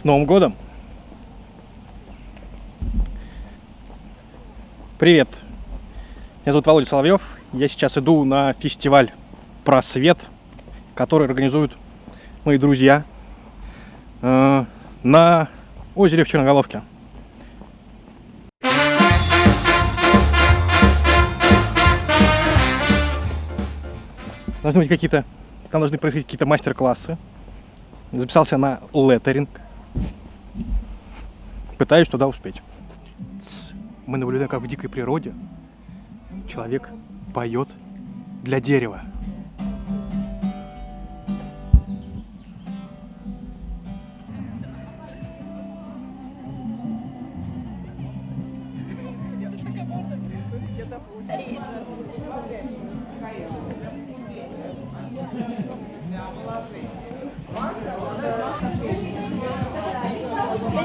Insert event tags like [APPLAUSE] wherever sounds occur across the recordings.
С Новым годом! Привет! Меня зовут Володя Соловьев. Я сейчас иду на фестиваль «Просвет», который организуют мои друзья э, на озере в Черноголовке. Должны быть какие-то, там должны происходить какие-то мастер-классы. Записался на леттеринг. Пытаюсь туда успеть. Мы наблюдаем, как в дикой природе человек поет для дерева.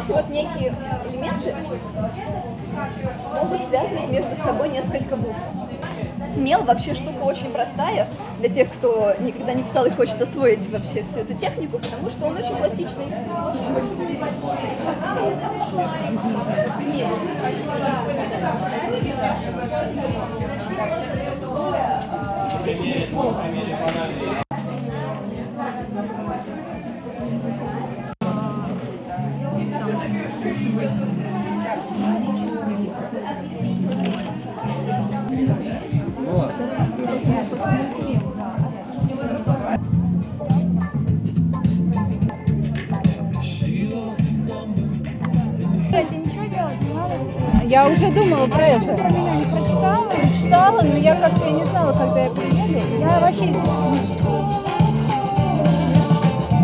Эти вот некие элементы могут связывать между собой несколько букв. Мел вообще штука очень простая для тех, кто никогда не писал и хочет освоить вообще всю эту технику, потому что он очень пластичный. Мел. Я уже думала про это. Про меня не прочитала? Читала, но я как-то не знала, когда я приеду. Я вообще не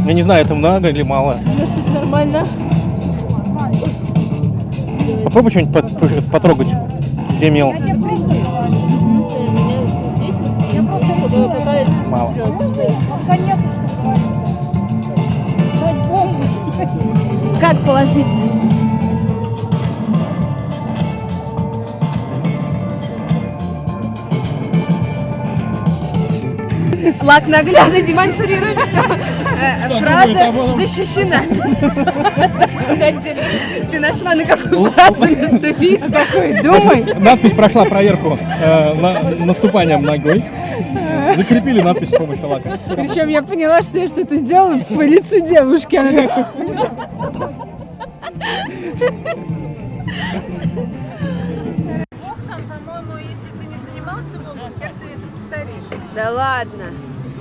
Я не знаю, это много или мало. Это нормально. Попробуй что-нибудь пот- потрогать. Где мел? Я. Я. Мало. Как положить? Лак наглядно [LAUGHS] демонстрирует, что э, фраза защищена. Кстати, ты нашла на какую фразу наступить. Такой, думай. Надпись прошла проверку э, на- наступанием ногой. Закрепили надпись с помощью лака. Причем я поняла, что я что-то сделала по лицу девушки. Да ладно.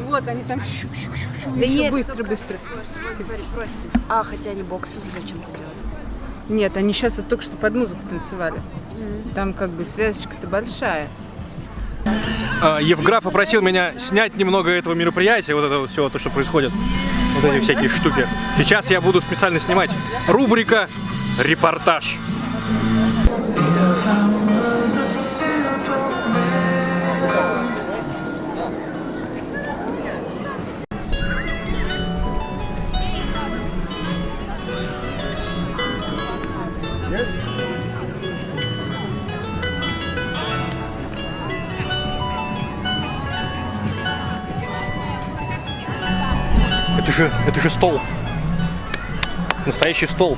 Вот, они там щук-щук-щук-щук. Да нет, быстро, быстро. Вот смотри, просто. А, хотя они бокс уже зачем-то делали. Нет, они сейчас вот только что под музыку танцевали. Там как бы связочка-то большая. А, Евграф попросил меня снять немного этого мероприятия, вот этого всего, то, что происходит, вот эти всякие штуки. Сейчас я буду специально снимать рубрика «Репортаж». Это же, это же стол. Настоящий стол.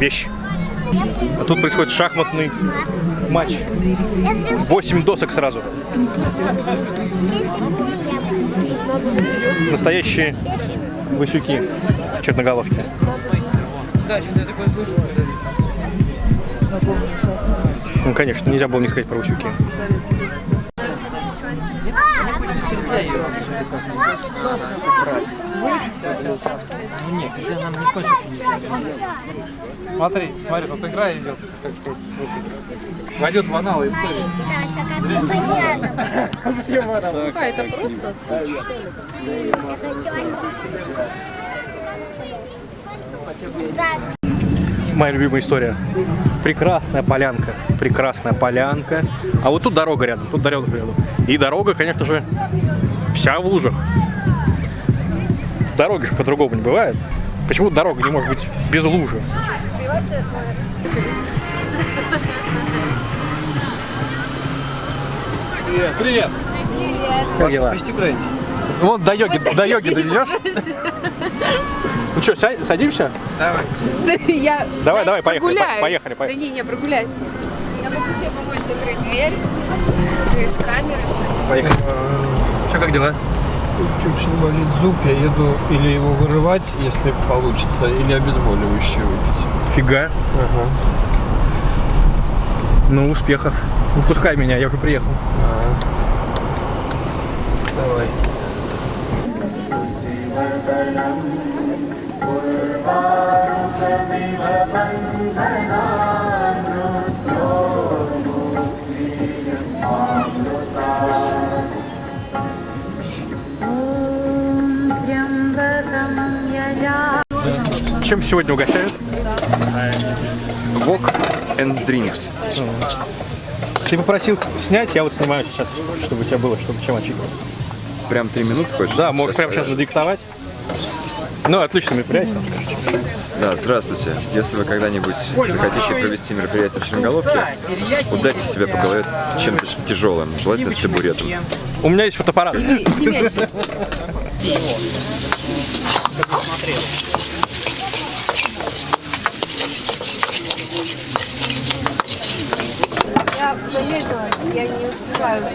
Вещь. А тут происходит шахматный матч. Восемь досок сразу. Настоящие васюки в черноголовке. Да, что-то. Ну, конечно, нельзя было не сказать про васюки. Смотри, смотри, тут игра идет, как сказать, войдет в аналы истории. А, это просто Моя любимая история. Прекрасная полянка. Прекрасная полянка. А вот тут дорога рядом. Тут дорога рядом. И дорога, конечно же, вся в лужах. Дороги же по-другому не бывает. Почему дорога не может быть без лужи? Привет, привет. Как дела? Вот до йоги, до йоги доведешь? Ну что, садимся? Давай. [LAUGHS] Я, Давай, давай, поехали, прогуляюсь. поехали, поехали. Да не, не, прогуляйся. Я могу тебе помочь закрыть дверь. Ты с камеры всё. Поехали. Что, как дела? Очень болит зуб, я еду или его вырывать, если получится, или обезболивающее выпить. Фига. Ага. Ну, успехов. Ну, пускай меня, я уже приехал. Давай. Чем сегодня угощают? Wok and Drinks. Ты попросил снять, я вот снимаю сейчас, чтобы у тебя было, чтобы чем отчитывать. Прям три минуты хочешь? Да, можешь прямо сейчас надиктовать. Ну, отличное мероприятие. Да, здравствуйте. Если вы когда-нибудь захотите провести мероприятие в Черноголовке, ударьте себя по голове чем-то тяжелым, желательно табуретом. У меня есть фотоаппарат. Я замедлилась, я не успеваю за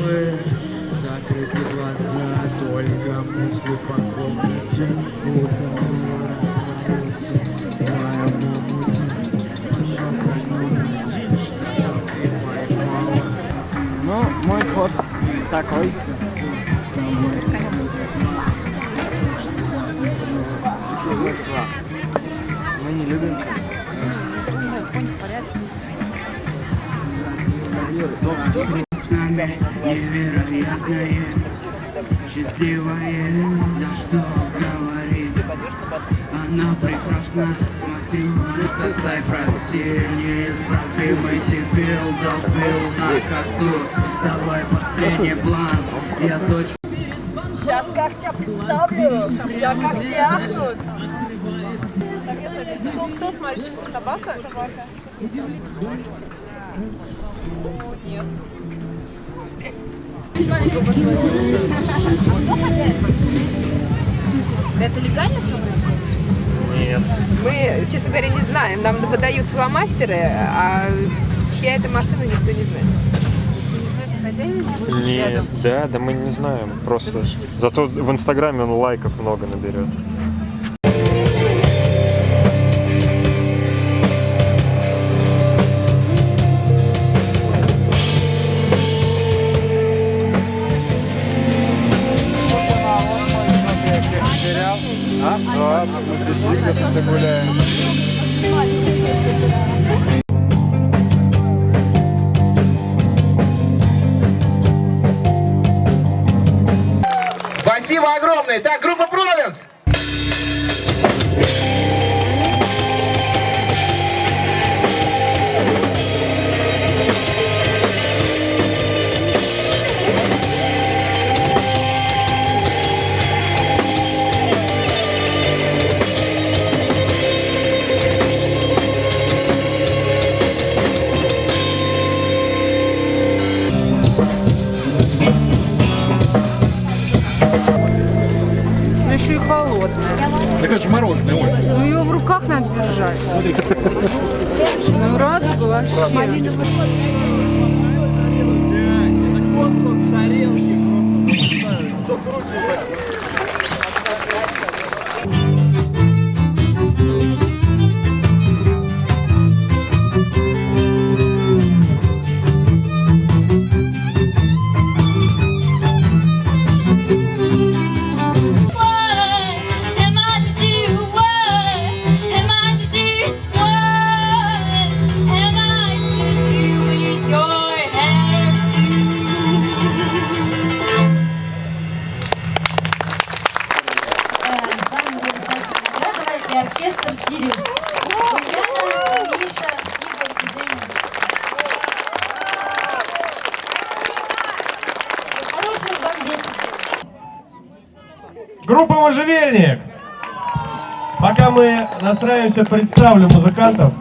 это. Закрыты глаза, только мысли по комнате Утром растворился Твоя мамути Один, что ты поймала Ну, мой ход такой Мы не любим с нами невероятное, счастливое, да что говорить. Она прекрасна, смотри, сказай прости, неисправимый дебил, добил на ходу. Давай последний план, я точно Сейчас как тебя представлю, сейчас как все ахнут. Кто, кто с мальчиком? Собака? Собака. В смысле, это легально все происходит? Мы, честно говоря, не знаем. Нам выдают фломастеры, а чья это машина, никто не знает. Нет, да, да мы не знаем. Просто зато в Инстаграме он лайков много наберет. Até a grupo держать. Мурат ну, вообще. Один Конкурс тарелки просто. Спасибо. Группа «Можжевельник». Пока мы настраиваемся, представлю музыкантов.